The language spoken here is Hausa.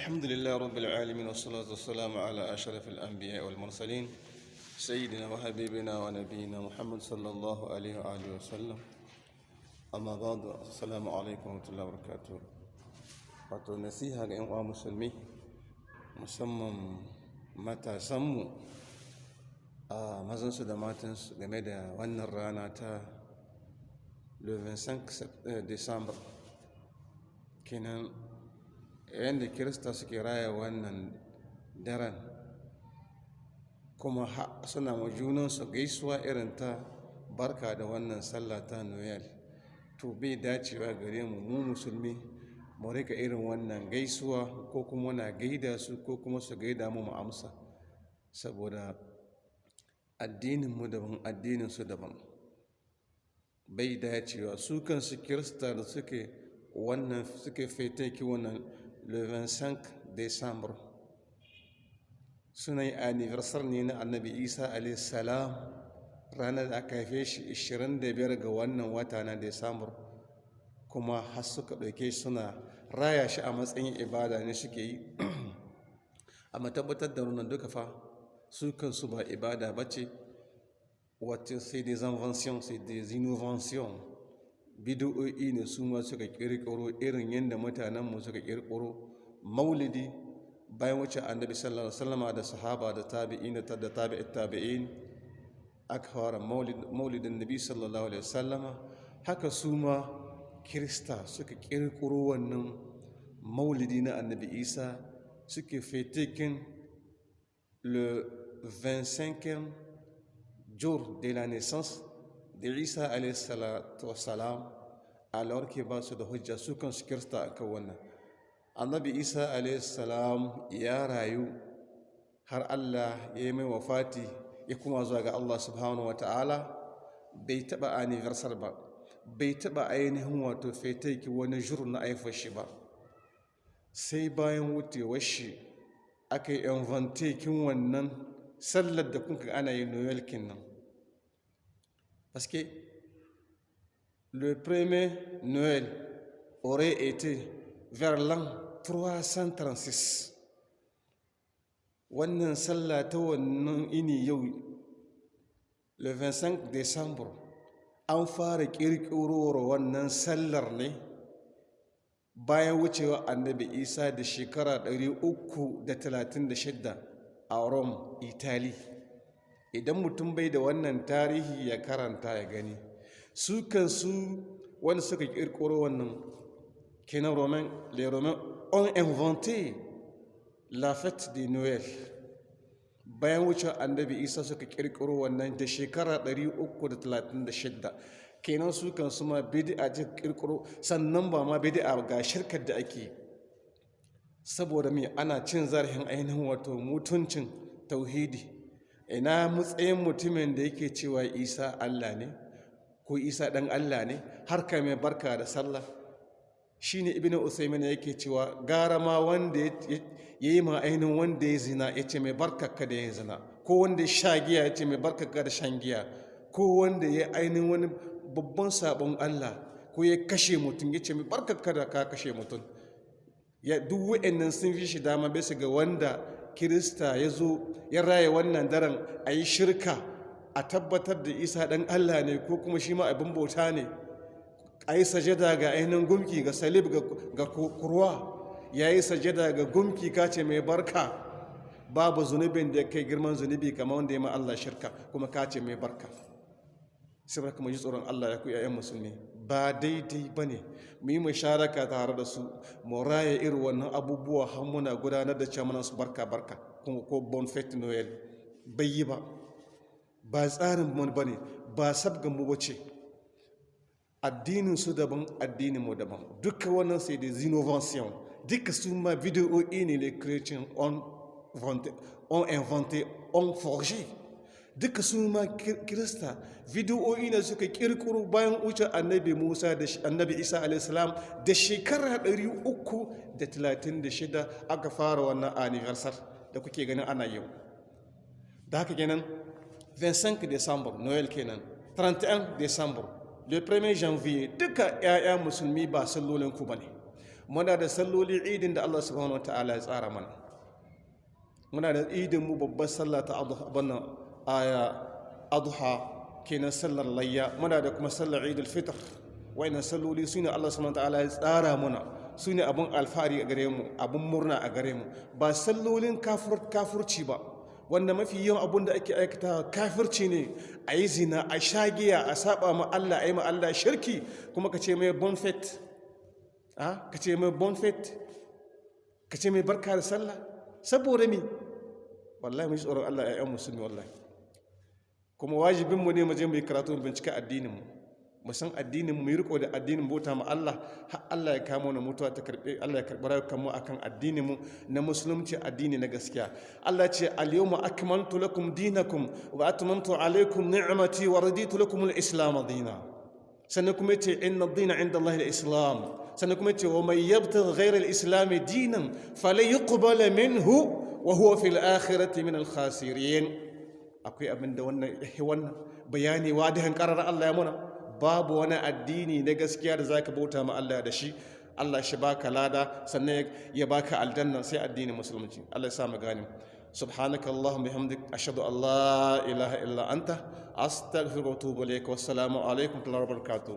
الحمد لله رب العالمين والصلاة والسلام على أشرف الأنبياء والمرسلين سيدنا وحبيبنا ونبينا محمد صلى الله عليه وآله وسلم. أما بعد السلام عليكم ورحمة الله وبركاته. Wato nasiha ga 'yan uwa musulmi musamman matasanmu a mazansu da matansu game da wannan rana ta 25 december kenan yadda kirista suke raya wannan daren kuma suna ma junansu gaisuwa irin ta barka da wannan sallah ta noel. To bai dacewa gare mu mu musulmi mu riƙa irin wannan gaisuwa ko kuma wana gaida su ko kuma su gaida mu mu amsa. Saboda addininmu daban addininsu daban. Bai dacewa. Su kansu kirista da suke wannan suke fetaki wannan le 25 décembre. Suna yi anniversar ne na annabi isa salam. Ranar da aka haife shi 25 ga wannan wata na décembre kuma har suka ɗauke suna raya shi a matsayin ibada ne suke yi. Amma tabbatar da wannan duka fa su kansu ba ibada ba ce. Wata sai des inventions sai des innovations bidiyo'i ne su ma suka kirkiro irin yadda mutanenmu suka kirkiro maulidi bayan wuce annabi sallallahu alaihi wasallama da sahaba da tabi'in da tabi'in tabi'in aka fara maulidin nabi sallallahu alaihi wasallama. Haka su ma kirista suka kirkiro wannan maulidi na annabi isa suke fetikin le 25e jour de la naissance da isa alaihissalam alawar ke ba su da hujja su kansu kirista a kan wannan. Annabi isa alaihissalam ya rayu har allah ya yi mai wafati ya kuma zuwa ga allah subhanahu wa ta'ala. Bai taba anniversar ba bai taba ainihin wato fetaiki wani jur na aifar shi ba. Sai bayan wutewar shi aka yi invantekin wannan sallar da kuka ana yi noel nan. Parce que le premier Noël aurait été vers l'an 336. Wannan sallah ta wannan ini yau, le 25 Décembre, an fara ƙirƙirowar wannan sallar ne bayan wucewa annabi Isa da shekara 336 a Rome, Italy. Idan mutum bai da wannan tarihi ya karanta ya gani. Su kansu wanda suka kirkiro wannan kenan romain les romains ont inventé la fête de noël. Bayan wuce annabi isa suka kirkiro wannan da shekara 336 kenan su kansu ma bid'a ji kirkiro sannan ba ma bid'a ga shirkar da ake saboda me? Ana cin zarafin ainihin wato mutuncin tauhidi. Ina matsayin mutumin da yake cewa isa allah ne ko isa ɗan allah ne? Har ka mai barka da sallah. Shi ne ibn usaimin yake cewa gara ma wanda ya yi ma ainihin wanda ya zina ya ce mai barkaka da ya zina. Ko wanda ya sha giya ya ce mai barkaka da shan giya. Ko wanda ya ainihin wani babban sabon allah ko ya kashe mutum ya ce mai barkaka da ka kashe mutum. Ya duk wa'annan sun fi shi dama bisa ga wanda kirista ya zo ya raya wannan daren a yi shirka a tabbatar da isa ɗan allah ne ko kuma shi ma abin bauta ne. A yi sajada ga ainihin gumki ga salib ga kurwa. Ya yi sajada ga gumki kace mai barka. Babu zunubin da kai girman zunubi kamar wanda ya ma allah shirka kuma kace mai barka. Sai kuma ji tsoron allah ya ku yayan musulmi. Ba daidai ba ne. Mu yi musharaka tare da su mu raya irin wannan abubuwa har muna gudanar da cewa su barka barka kuma ko bon fete noel bai yi ba. Ba tsarin mu ba ne ba sabgan mu bace addinin su daban addinin mu daban. Duka wannan sai da innovation duka su ma video'i ne les chrétiens on on inventé on forgé. Duka su ma kirista video'i ne suka kirkiro bayan wuce annabi musa da annabi isa alaihissalam da shekara 336 aka fara wannan anniversar da kuke ganin ana yau. Da haka kenan 25 december noel kenan 31 december le 1er janvier duka 'ya'ya musulmi ba sallolin ku ba ne muna da salloli idin da Allah subhanahu wa ta'ala ya tsara mana. Muna da idin mu babbar sallah ta abana aya adha kenan sallar layya muna da kuma sallar idul fitr wayannan salloli su ne Allah subhanahu ta'ala ya tsara mana su ne abin alfahari a gare mu abin murna a gare mu ba sallolin kafurci ba wanda mafi yawan abun da ake aikata kafirci ne a yi zina a shagiya a saba ma Allah a yi ma Allah shirki kuma ka ce mai bonfet ka ce mai bonfet ka ce mai barka da sallah saboda mi wallahi mu ji tsoron Allah ya yan musulmi wallahi kuma wajibinmu ne mu je mu karatu mu bincika addininmu. Mu san addinin mu yi riko da addinin bauta ma Allah. Har Allah ya kamo na mutuwa ta karɓe Allah ya karɓi rayukan akan addinin mu na musulunci addini na gaskiya. Allah ce al-yawma akmaltu lakum dinakum wa atmamtu alaykum ni'mati wa raditu lakum al-islam dinan sannan kuma ya ce inna ad-dina 'inda Allah al-islam. Sannan kuma ya ce wa man yabtaghi ghayra al-islam dinan falan yuqbala minhu wa huwa fil akhirati min al-khasirin. akwai abin da wannan wannan bayani wadihan qarar Allah ya muna babu wani addini na gaskiya da zaka bauta ma Allah da shi Allah shi baka lada sannan ya baka aljanna sai addinin musulunci Allah ya sa mu gane سبحانك اللهم بحمدك أشهد أن لا إله إلا أنت أستغفرك وأتوب إليك والسلام عليكم ورحمة الله وبركاته